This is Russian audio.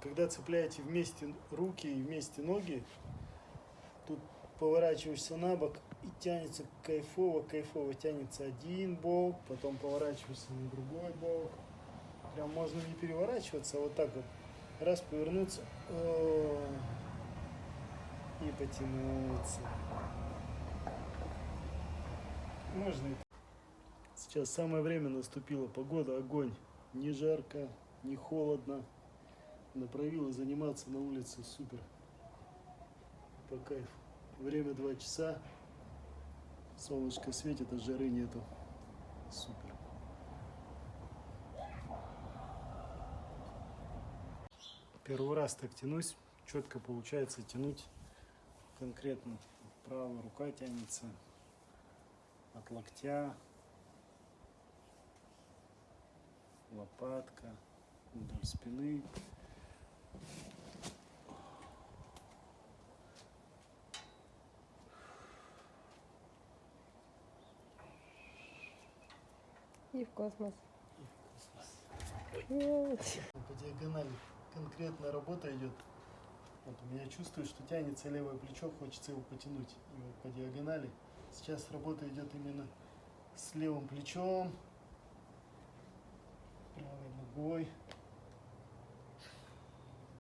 когда цепляете вместе руки и вместе ноги, тут поворачиваешься на бок и тянется кайфово, кайфово тянется один бок, потом поворачиваешься на другой бок. Прям можно не переворачиваться, а вот так вот. Раз повернуться о, и потянуться. Можно Сейчас самое время наступило. Погода огонь. Не жарко, не холодно. Направила заниматься на улице. Супер. По кайфу. Время 2 часа. Солнышко светит, а жары нету. Супер. Первый раз так тянусь. Четко получается тянуть конкретно. Правая рука тянется от локтя, лопатка, вдоль спины. И в космос. По диагонали конкретная работа идет. Вот у меня чувствую, что тянется левое плечо, хочется его потянуть. И вот по диагонали. Сейчас работа идет именно с левым плечом,